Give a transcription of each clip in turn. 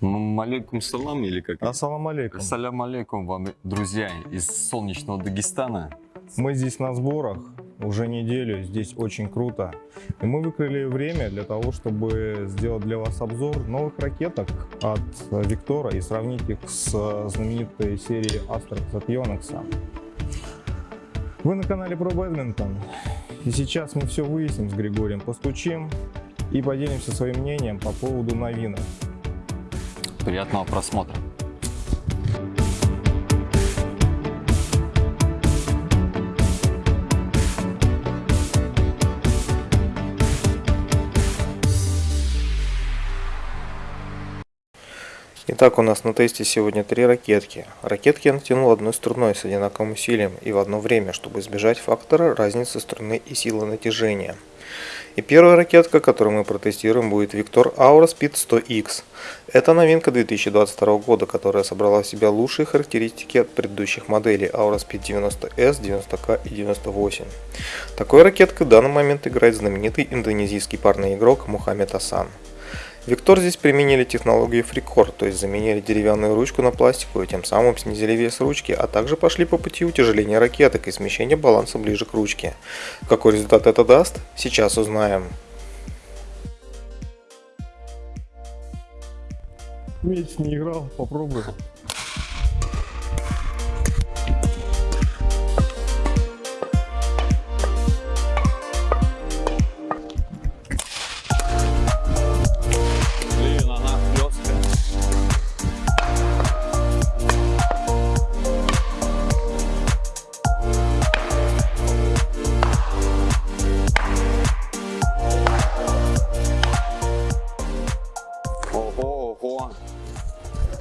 Малейкум салам или как? Ассалам алейкум. Ассалям алейкум вам, друзья, из солнечного Дагестана. Мы здесь на сборах уже неделю, здесь очень круто. И мы выкрыли время для того, чтобы сделать для вас обзор новых ракеток от Виктора и сравнить их с знаменитой серией Astrax от Yonex. Вы на канале Про Бэдминтон. И сейчас мы все выясним с Григорием, постучим и поделимся своим мнением по поводу новинок. Приятного просмотра. Итак, у нас на тесте сегодня три ракетки. Ракетки я натянул одной струной с одинаковым усилием и в одно время, чтобы избежать фактора разницы струны и силы натяжения. И первая ракетка, которую мы протестируем, будет Victor Aura Speed 100X. Это новинка 2022 года, которая собрала в себя лучшие характеристики от предыдущих моделей Aura Speed 90S, 90K и 98. Такой ракеткой в данный момент играет знаменитый индонезийский парный игрок Мухаммед Асан. Виктор здесь применили технологию FreeCore, то есть заменили деревянную ручку на пластиковую, тем самым снизили вес ручки, а также пошли по пути утяжеления ракеток и смещения баланса ближе к ручке. Какой результат это даст, сейчас узнаем. Месяц не играл, попробуй.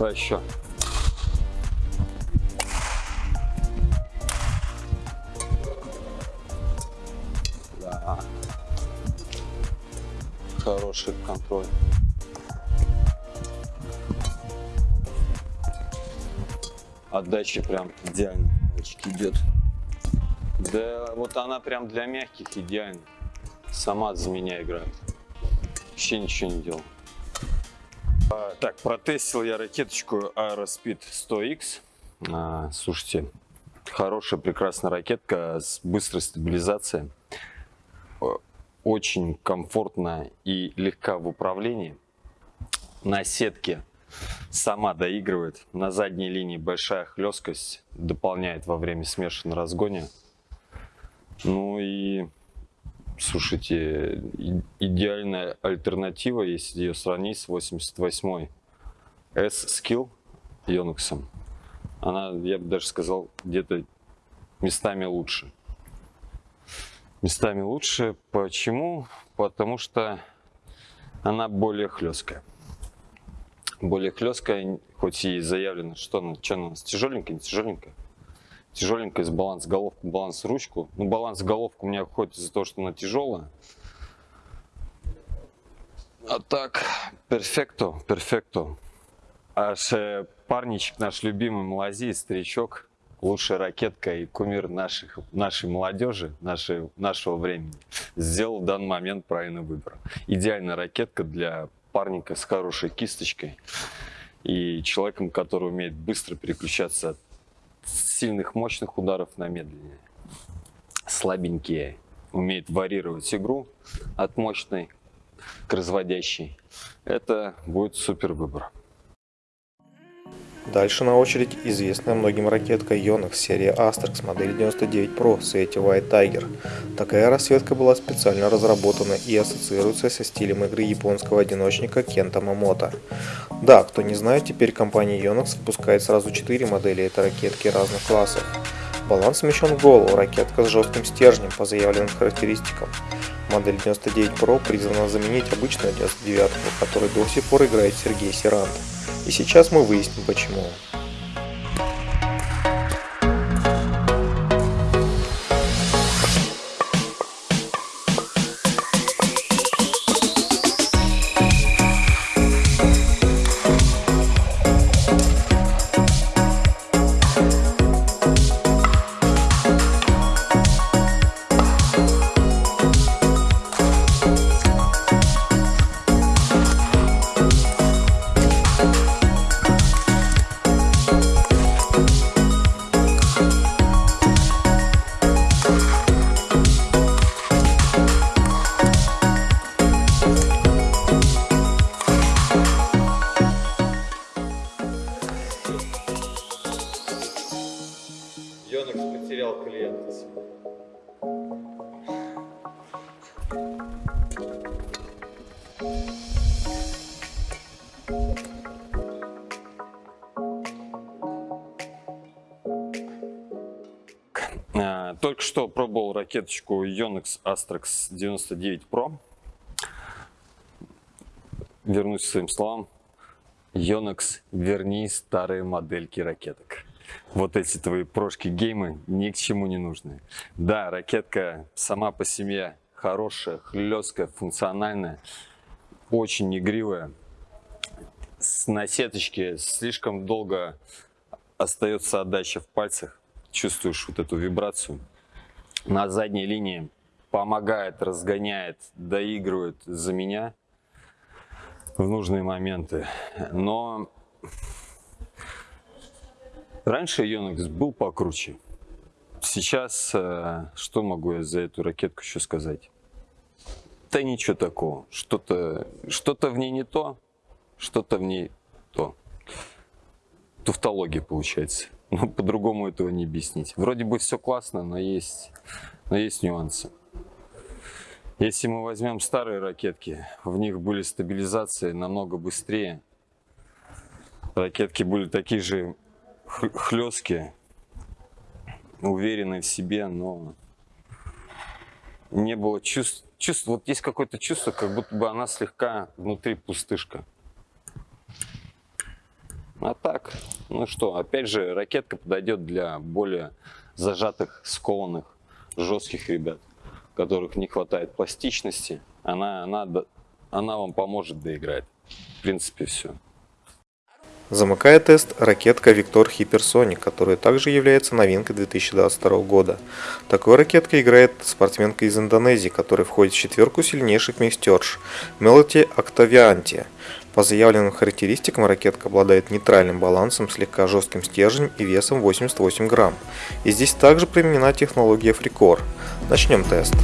Что еще? Да. Хороший контроль. Отдача прям идеально идет. Да вот она прям для мягких идеально. Сама за меня играет. Вообще ничего не делал. Так, протестил я ракеточку Aerospeed 100X. А, слушайте, хорошая, прекрасная ракетка с быстрой стабилизацией. Очень комфортно и легка в управлении. На сетке сама доигрывает. На задней линии большая хлесткость дополняет во время смешанного разгоне. Ну и Слушайте, идеальная альтернатива, если ее сравнить с 88-й S-Skill Yonex. Она, я бы даже сказал, где-то местами лучше. Местами лучше. Почему? Потому что она более хлесткая. Более хлесткая, хоть и заявлено, что она, что она тяжеленькая, не тяжеленькая тяжеленькая из баланс головку, баланс ручку. Ну, баланс головку у меня уходит из-за того, что она тяжелая. А так, перфекто, перфекто. Аж э, парничек наш любимый Малазий, старичок, лучшая ракетка и кумир наших, нашей молодежи, нашей, нашего времени, сделал в данный момент правильный выбор. Идеальная ракетка для парника с хорошей кисточкой и человеком, который умеет быстро переключаться от сильных, мощных ударов на медленнее. Слабенькие. Умеет варьировать игру от мощной к разводящей. Это будет супер выбор. Дальше на очередь известная многим ракетка Yonex серии Asterix модель 99 Pro Свете White Tiger. Такая расцветка была специально разработана и ассоциируется со стилем игры японского одиночника Кента Мамото. Да, кто не знает, теперь компания Yonex выпускает сразу 4 модели этой ракетки разных классов. Баланс смещен в голову, ракетка с жестким стержнем по заявленным характеристикам. Модель 99 Pro призвана заменить обычную 99, который до сих пор играет Сергей Сирант. И сейчас мы выясним почему. Только что пробовал ракеточку Yonex Astrax 99 Pro. Вернусь к своим словам. Yonex, верни старые модельки ракеток. Вот эти твои прошки геймы ни к чему не нужны. Да, ракетка сама по себе хорошая, хлесткая, функциональная, очень игривая. На сеточке слишком долго остается отдача в пальцах. Чувствуешь вот эту вибрацию. На задней линии помогает, разгоняет, доигрывает за меня в нужные моменты. Но раньше Yonex был покруче. Сейчас э, что могу я за эту ракетку еще сказать? Да ничего такого. Что-то что в ней не то, что-то в ней то. Туфтология получается. Ну, по-другому этого не объяснить. Вроде бы все классно, но есть, но есть нюансы. Если мы возьмем старые ракетки, в них были стабилизации намного быстрее. Ракетки были такие же хлесткие, уверенные в себе, но не было чувств. чувств вот есть какое-то чувство, как будто бы она слегка внутри пустышка. А так, ну что, опять же, ракетка подойдет для более зажатых, скованных, жестких ребят, которых не хватает пластичности. Она, она, она вам поможет доиграть. В принципе, все. Замыкает тест ракетка Victor Hypersonic, которая также является новинкой 2022 года. Такой ракеткой играет спортсменка из Индонезии, которая входит в четверку сильнейших мистерш Melody Octavianti. По заявленным характеристикам ракетка обладает нейтральным балансом, слегка жестким стержнем и весом 88 грамм. И здесь также применена технология FreeCore. Начнем тест.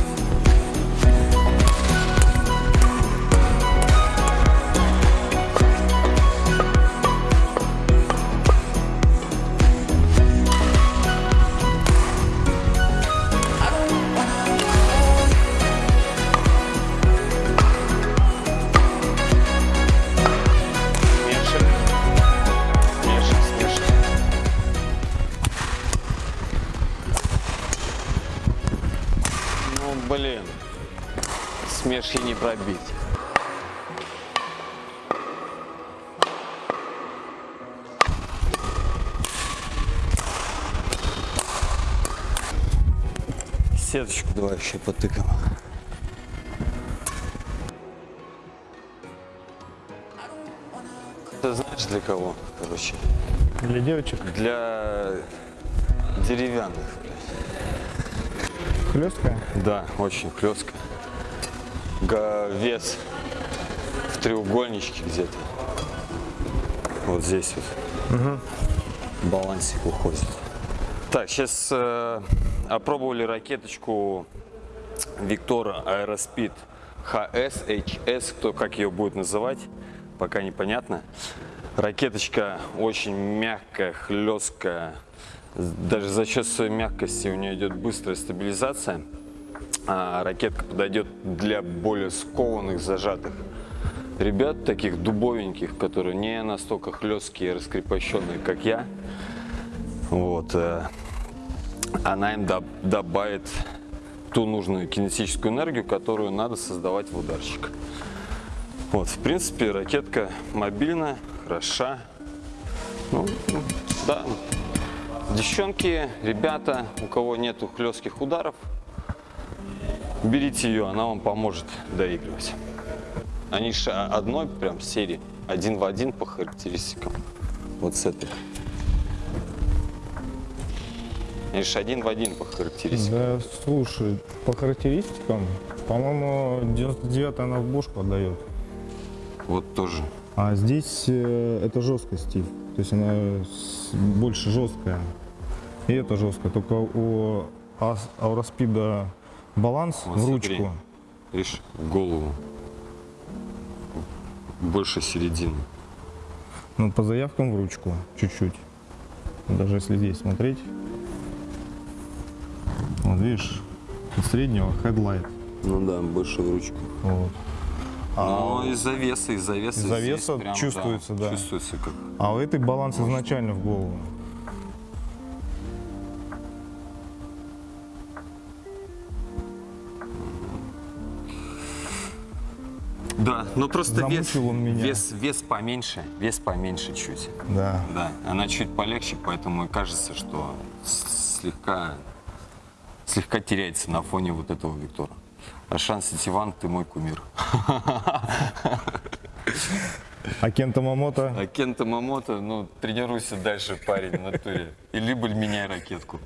Блин, смешки не пробить. Сеточку давай еще потыкаем. Ты знаешь для кого, короче? Для девочек? Для деревянных. Хлесткая? Да, очень хлесткая. Вес в треугольничке где-то. Вот здесь вот. Угу. Балансик уходит. Так, сейчас э, опробовали ракеточку Виктора Aerospeed HS, HS, кто как ее будет называть, пока непонятно. Ракеточка очень мягкая, хлесткая, даже за счет своей мягкости у нее идет быстрая стабилизация. А ракетка подойдет для более скованных, зажатых ребят, таких дубовеньких, которые не настолько хлесткие и раскрепощенные, как я. Вот. Э, она им добавит ту нужную кинетическую энергию, которую надо создавать в ударчик. Вот, в принципе, ракетка мобильная, хороша. Ну, да, Девчонки, ребята, у кого нету хлестких ударов, берите ее, она вам поможет доигрывать. Они же одной прям серии, один в один по характеристикам. Вот с этой. Они же один в один по характеристикам. Да, слушай, по характеристикам, по-моему, 99 она в бошку отдает. Вот тоже. А здесь э, это жесткость, Стив. То есть она больше жесткая. И это жестко. Только у Ауроспида баланс вот, в ручку. Смотри. Видишь, в голову. Больше середины. Ну, по заявкам в ручку чуть-чуть. Даже если здесь смотреть. Вот видишь, среднего headlight. Ну да, больше в ручку. Вот. Ну, из-за веса, из-за веса. Из-за здесь веса прям, чувствуется, да. Чувствуется как. А у этой баланс изначально в голову. Да, ну просто вес, он меня. вес, вес поменьше, вес поменьше чуть. Да. Да, она чуть полегче, поэтому и кажется, что слегка, слегка теряется на фоне вот этого Виктора. А шанс Иван, ты мой кумир. А Кента Мамото? А Кента Мамото, ну, тренируйся дальше, парень, в натуре. И либо меняй ракетку.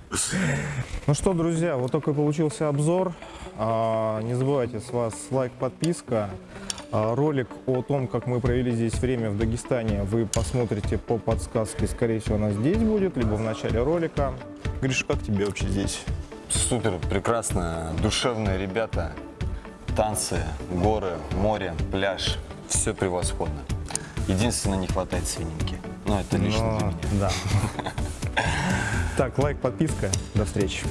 Ну что, друзья, вот такой получился обзор. А, Не забывайте, с вас лайк, подписка. А, Ролик о том, как мы провели здесь время в Дагестане, вы посмотрите по подсказке. Скорее всего, она здесь будет, либо в начале ролика. Гриша, как тебе вообще здесь? Супер, прекрасно, душевные ребята, танцы, горы, море, пляж, все превосходно. Единственное, не хватает свининки. Но это лично для Но- меня. Да. Так, лайк, подписка. До встречи.